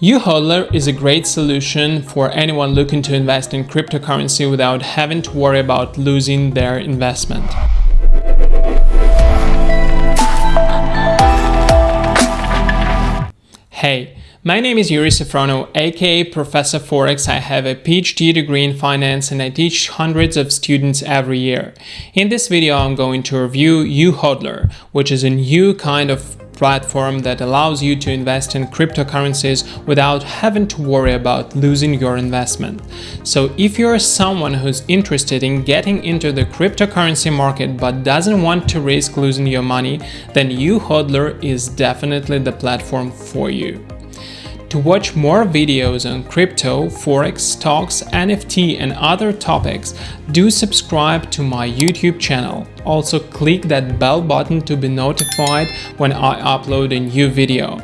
YouHodler is a great solution for anyone looking to invest in cryptocurrency without having to worry about losing their investment. Hey, my name is Yuri Safrono, aka Professor Forex. I have a PhD degree in finance and I teach hundreds of students every year. In this video, I'm going to review YouHodler, which is a new kind of platform that allows you to invest in cryptocurrencies without having to worry about losing your investment. So if you're someone who's interested in getting into the cryptocurrency market but doesn't want to risk losing your money, then YouHodler is definitely the platform for you. To watch more videos on crypto, forex, stocks, NFT and other topics, do subscribe to my YouTube channel. Also click that bell button to be notified when I upload a new video.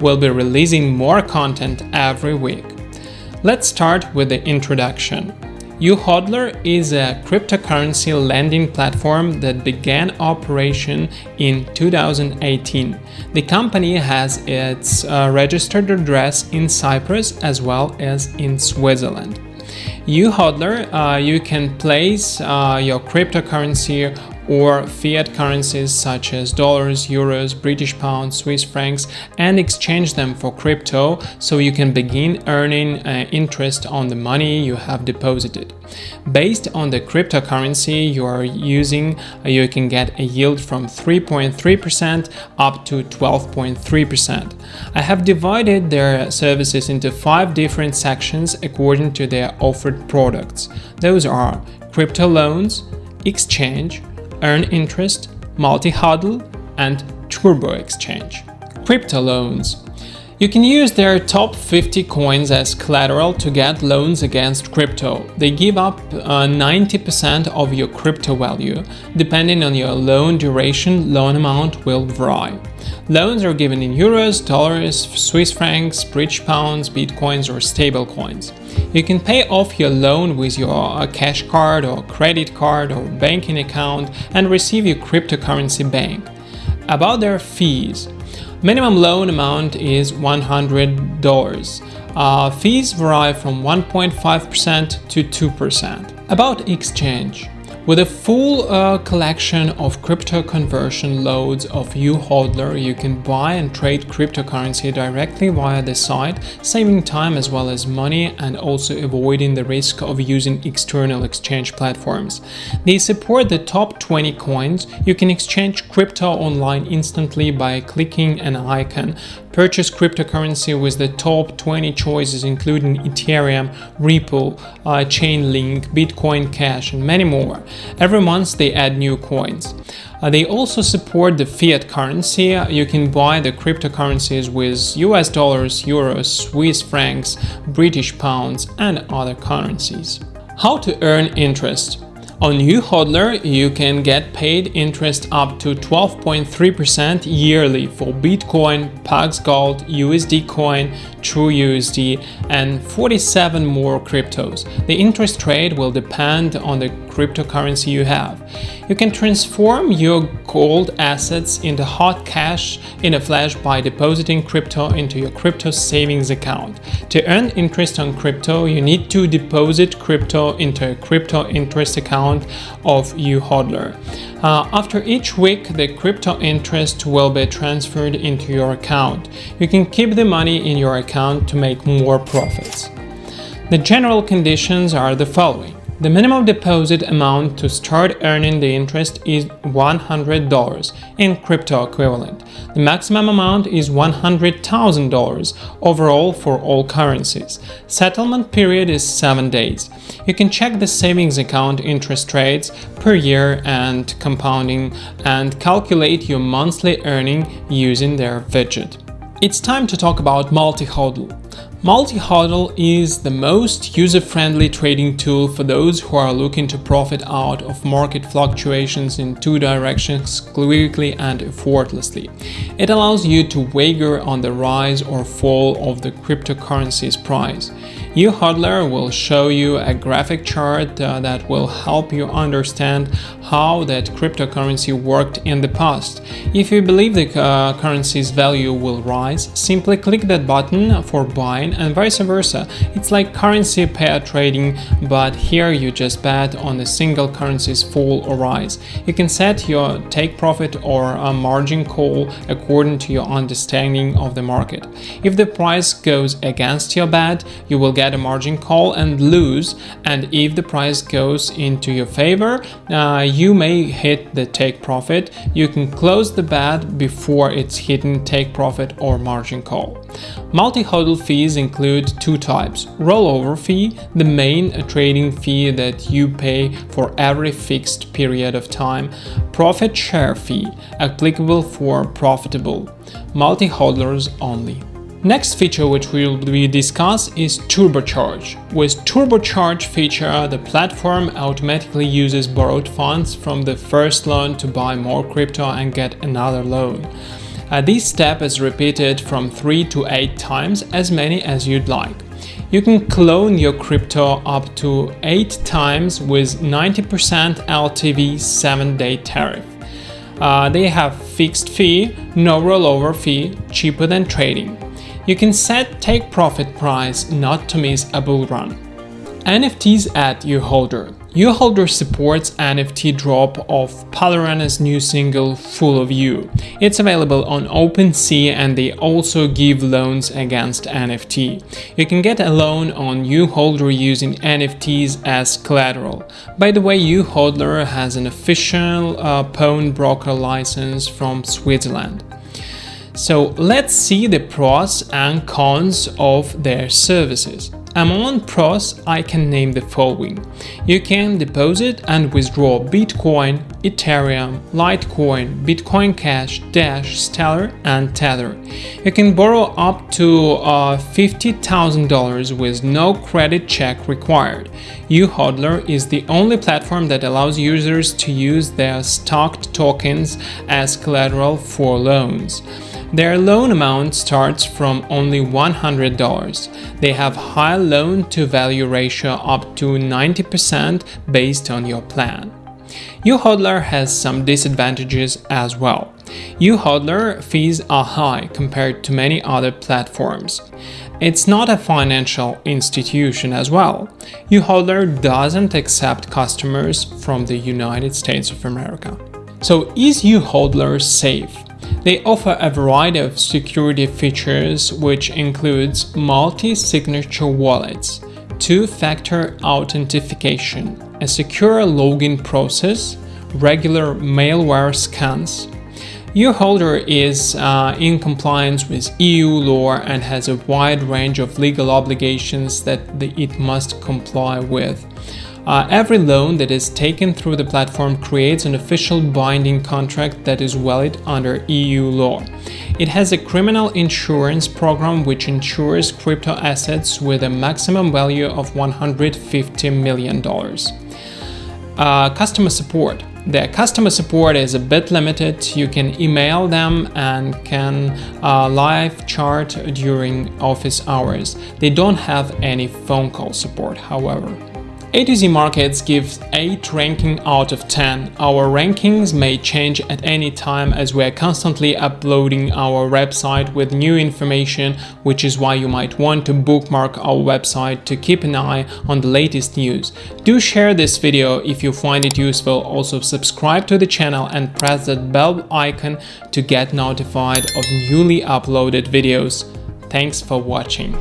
We'll be releasing more content every week. Let's start with the introduction. YouHodler is a cryptocurrency lending platform that began operation in 2018. The company has its uh, registered address in Cyprus as well as in Switzerland. YouHodler, uh, you can place uh, your cryptocurrency or fiat currencies such as dollars, euros, British pounds, Swiss francs and exchange them for crypto so you can begin earning uh, interest on the money you have deposited. Based on the cryptocurrency you are using, uh, you can get a yield from 3.3% up to 12.3%. I have divided their services into five different sections according to their offered products. Those are crypto loans, exchange, earn interest, Multi-hodl, and turbo exchange. Crypto loans. You can use their top 50 coins as collateral to get loans against crypto. They give up 90% uh, of your crypto value. Depending on your loan duration, loan amount will vary. Loans are given in euros, dollars, Swiss francs, British pounds, bitcoins or stablecoins. You can pay off your loan with your uh, cash card or credit card or banking account and receive your cryptocurrency bank. About their fees. Minimum loan amount is $100. Uh, fees vary from 1.5% to 2%. About exchange. With a full uh, collection of crypto conversion loads of YouHodler, you can buy and trade cryptocurrency directly via the site, saving time as well as money and also avoiding the risk of using external exchange platforms. They support the top 20 coins. You can exchange crypto online instantly by clicking an icon Purchase cryptocurrency with the top 20 choices including Ethereum, Ripple, uh, Chainlink, Bitcoin Cash and many more. Every month they add new coins. Uh, they also support the fiat currency. You can buy the cryptocurrencies with US dollars, euros, Swiss francs, British pounds and other currencies. How to earn interest on YouHodler, you can get paid interest up to 12.3% yearly for Bitcoin, Pax Gold, USD Coin, TrueUSD, and 47 more cryptos. The interest rate will depend on the cryptocurrency you have. You can transform your gold assets into hot cash in a flash by depositing crypto into your crypto savings account. To earn interest on crypto, you need to deposit crypto into a crypto interest account of YouHodler. Uh, after each week, the crypto interest will be transferred into your account. You can keep the money in your account to make more profits. The general conditions are the following. The minimum deposit amount to start earning the interest is $100 in crypto equivalent. The maximum amount is $100,000 overall for all currencies. Settlement period is 7 days. You can check the savings account interest rates per year and compounding and calculate your monthly earning using their widget. It's time to talk about multi-hodl. Multi-hodl is the most user-friendly trading tool for those who are looking to profit out of market fluctuations in two directions quickly and effortlessly. It allows you to wager on the rise or fall of the cryptocurrency's price. YouHodler will show you a graphic chart uh, that will help you understand how that cryptocurrency worked in the past. If you believe the uh, currency's value will rise, simply click that button for wine and vice versa. It's like currency pair trading, but here you just bet on a single currency's fall or rise. You can set your take profit or a margin call according to your understanding of the market. If the price goes against your bet, you will get a margin call and lose, and if the price goes into your favor, uh, you may hit the take profit. You can close the bet before it's hitting take profit or margin call. Multi-hodl fees include two types. Rollover fee, the main trading fee that you pay for every fixed period of time. Profit share fee, applicable for profitable. Multi-hodlers only. Next feature which we will discuss is Turbocharge. With Turbocharge feature, the platform automatically uses borrowed funds from the first loan to buy more crypto and get another loan. Uh, this step is repeated from 3 to 8 times, as many as you'd like. You can clone your crypto up to 8 times with 90% LTV 7-day tariff. Uh, they have fixed fee, no rollover fee, cheaper than trading. You can set take profit price not to miss a bull run. NFTs at YouHodler. YouHodler supports NFT drop of Palorana's new single Full of You. It's available on OpenSea and they also give loans against NFT. You can get a loan on YouHodler using NFTs as collateral. By the way, YouHodler has an official uh, pawnbroker license from Switzerland. So let's see the pros and cons of their services. Among pros, I can name the following. You can deposit and withdraw Bitcoin, Ethereum, Litecoin, Bitcoin Cash, Dash, Stellar, and Tether. You can borrow up to uh, $50,000 with no credit check required. YouHodler is the only platform that allows users to use their stocked tokens as collateral for loans. Their loan amount starts from only $100. They have high loan to value ratio up to 90% based on your plan. YouHodler has some disadvantages as well. YouHodler fees are high compared to many other platforms. It's not a financial institution as well. YouHodler doesn't accept customers from the United States of America. So is YouHodler safe? They offer a variety of security features which includes multi-signature wallets, two-factor authentication, a secure login process, regular malware scans. YouHodler is uh, in compliance with EU law and has a wide range of legal obligations that it must comply with. Uh, every loan that is taken through the platform creates an official binding contract that is valid under EU law. It has a criminal insurance program which insures crypto assets with a maximum value of $150 million. Uh, customer support. The customer support is a bit limited. You can email them and can uh, live chat during office hours. They don't have any phone call support, however. A to Z Markets gives 8 ranking out of 10. Our rankings may change at any time as we are constantly uploading our website with new information, which is why you might want to bookmark our website to keep an eye on the latest news. Do share this video if you find it useful, also subscribe to the channel and press that bell icon to get notified of newly uploaded videos. Thanks for watching.